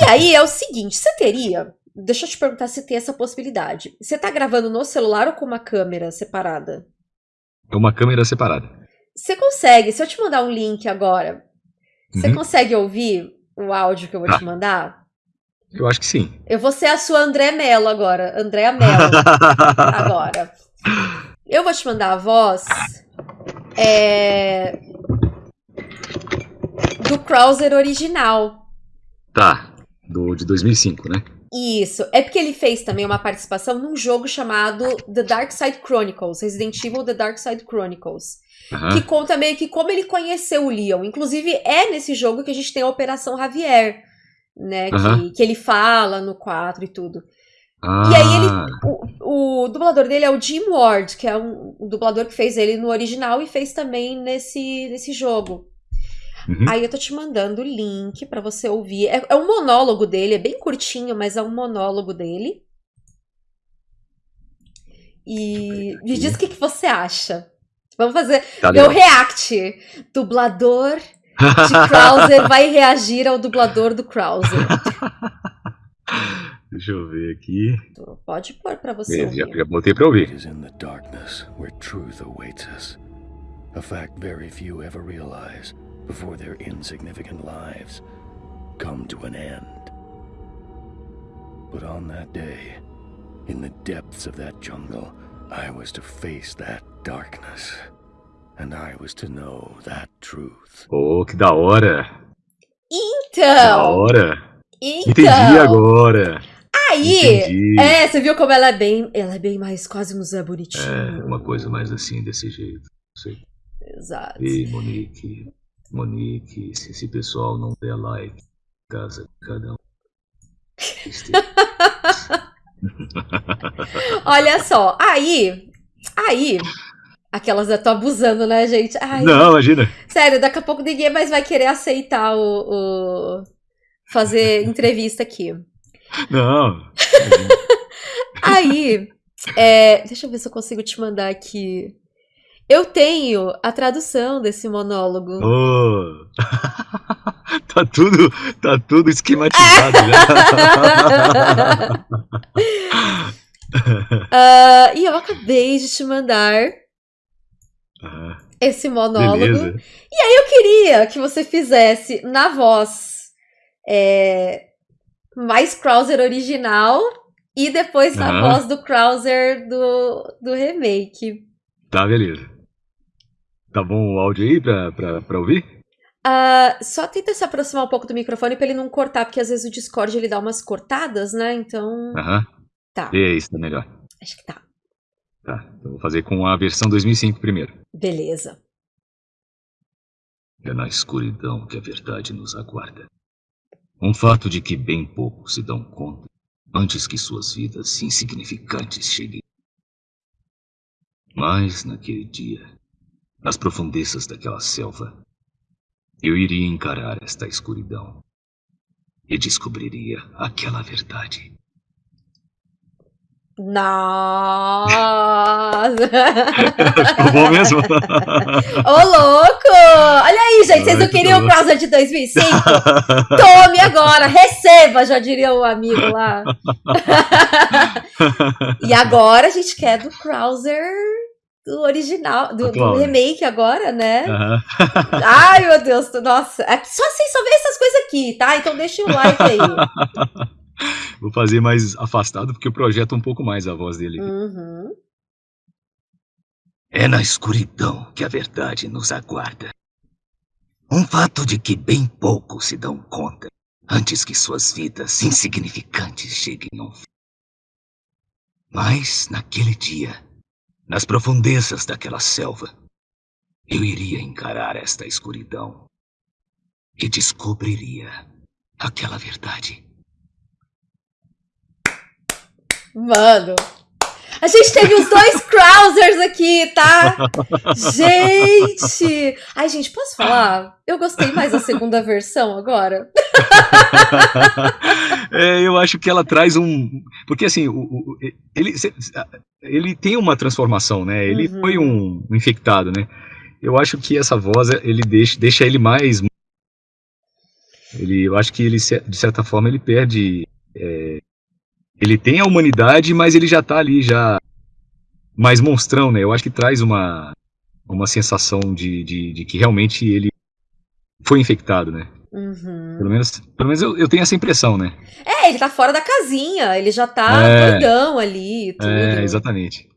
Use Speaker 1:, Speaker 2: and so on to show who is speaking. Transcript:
Speaker 1: E aí é o seguinte, você teria. Deixa eu te perguntar se tem essa possibilidade. Você tá gravando no celular ou com uma câmera separada?
Speaker 2: É uma câmera separada.
Speaker 1: Você consegue, se eu te mandar um link agora, você
Speaker 2: Uhum.
Speaker 1: consegue ouvir o áudio que eu vou
Speaker 2: Tá.
Speaker 1: te mandar?
Speaker 2: Eu acho que sim.
Speaker 1: Eu vou ser a sua André Mello agora. Andréa Mello. agora. Eu vou te mandar a voz é, do Krauser original.
Speaker 2: Tá. Do, de 2005, né?
Speaker 1: Isso. É porque ele fez também uma participação num jogo chamado The Dark Side Chronicles, Resident Evil The Dark Side Chronicles.
Speaker 2: Aham.
Speaker 1: Que conta meio que como ele conheceu o Leon. Inclusive, é nesse jogo que a gente tem a Operação Javier, né? Que,
Speaker 2: Aham.
Speaker 1: que ele fala no 4 e tudo.
Speaker 2: Ah,
Speaker 1: E aí ele. O, o dublador dele é o Jim Ward, que é um, um dublador que fez ele no original e fez também nesse, nesse jogo.
Speaker 2: Uhum.
Speaker 1: Aí eu tô te mandando o link pra você ouvir. É, é um monólogo dele, é bem curtinho, mas é um monólogo dele. E me diz o que, que você acha. Vamos fazer
Speaker 2: Tá
Speaker 1: meu react. Dublador de Krauser vai reagir ao dublador do Krauser.
Speaker 2: Deixa eu ver aqui.
Speaker 1: Pode pôr pra você
Speaker 2: Beleza, já,
Speaker 1: ouvir.
Speaker 2: já botei pra
Speaker 3: It
Speaker 2: ouvir.
Speaker 3: is in the darkness where truth awaits us. A fact very few ever realize before their insignificant lives come to an end. But on that day, in the depths of that jungle, I was to face that darkness. And I was to know that truth.
Speaker 2: Pô, que da hora. Da
Speaker 1: Então,
Speaker 2: hora.
Speaker 1: então.
Speaker 2: Entendi agora.
Speaker 1: Aí,
Speaker 2: Entendi.
Speaker 1: é, você viu como ela é bem, ela é bem mais quase um Zé bonitinho.
Speaker 2: É, uma coisa mais assim, desse jeito. Sei.
Speaker 1: Exato.
Speaker 2: E Monique, Monique, se esse pessoal não der like, casa de cada um.
Speaker 1: Olha só, aí, aí, aquelas eu tô abusando, né, gente? Ai,
Speaker 2: Não, imagina.
Speaker 1: sério, daqui a pouco ninguém mais vai querer aceitar o, o- fazer entrevista aqui.
Speaker 2: Não.
Speaker 1: Aí, é, deixa eu ver se eu consigo te mandar aqui. Eu tenho a tradução desse monólogo.
Speaker 2: Ô. tá tudo, tá tudo esquematizado já.
Speaker 1: Ah, e eu acabei de te mandar
Speaker 2: Ah,
Speaker 1: esse monólogo.
Speaker 2: beleza.
Speaker 1: Eu queria que você fizesse na voz é, mais Krauser original e depois na voz do Krauser do, do remake.
Speaker 2: Tá, beleza. Tá bom o áudio aí pra, pra, pra ouvir?
Speaker 1: Ah, só tenta se aproximar um pouco do microfone pra ele não cortar, porque às vezes o Discord ele dá umas cortadas, né? Então.
Speaker 2: Aham.
Speaker 1: Tá,
Speaker 2: É isso, tá melhor.
Speaker 1: acho que tá.
Speaker 2: Tá, então vou fazer com a versão 2005 primeiro.
Speaker 1: Beleza.
Speaker 2: É na escuridão que a verdade nos aguarda. Um fato de que bem poucos se dão conta antes que suas vidas insignificantes cheguem. Mas naquele dia, nas profundezas daquela selva, eu iria encarar esta escuridão e descobriria aquela verdade.
Speaker 1: Nossa!
Speaker 2: Ficou bom mesmo?
Speaker 1: Ô, louco! Olha aí, gente, vocês não queriam o. Krauser de 2005? Tome agora, receba, já diria o amigo lá. e agora a gente quer do Krauser do original, do, do remake agora, né? Ai, meu Deus, nossa. Aqui- Só assim, só vê essas coisas aqui, tá? Então deixa o like aí.
Speaker 2: Vou fazer mais afastado porque eu projeto um pouco mais a voz dele.
Speaker 1: Uhum.
Speaker 2: É na escuridão que a verdade nos aguarda. Um fato de que bem poucos se dão conta antes que suas vidas insignificantes cheguem ao fim. Mas naquele dia, nas profundezas daquela selva, eu iria encarar esta escuridão e descobriria aquela verdade.
Speaker 1: Mano. A gente teve os dois Krausers aqui, tá? Gente! Ai, gente, posso falar? Eu gostei mais da segunda versão agora.
Speaker 2: É, eu acho que ela traz um. Porque assim, o, o- ele, ele tem uma transformação, né? Ele
Speaker 1: Uhum.
Speaker 2: foi um infectado, né? Eu acho que essa voz ele deixa, deixa ele mais. Ele, eu acho que ele, de certa forma, ele perde. É, ele tem a humanidade, mas ele já tá ali, já mais monstrão, né? Eu acho que traz uma, uma sensação de, de, de que realmente ele foi infectado, né?
Speaker 1: Uhum.
Speaker 2: Pelo menos, pelo menos eu, eu, tenho essa impressão, né?
Speaker 1: É, ele tá fora da casinha, ele já tá é, doidão ali e tudo.
Speaker 2: É, exatamente.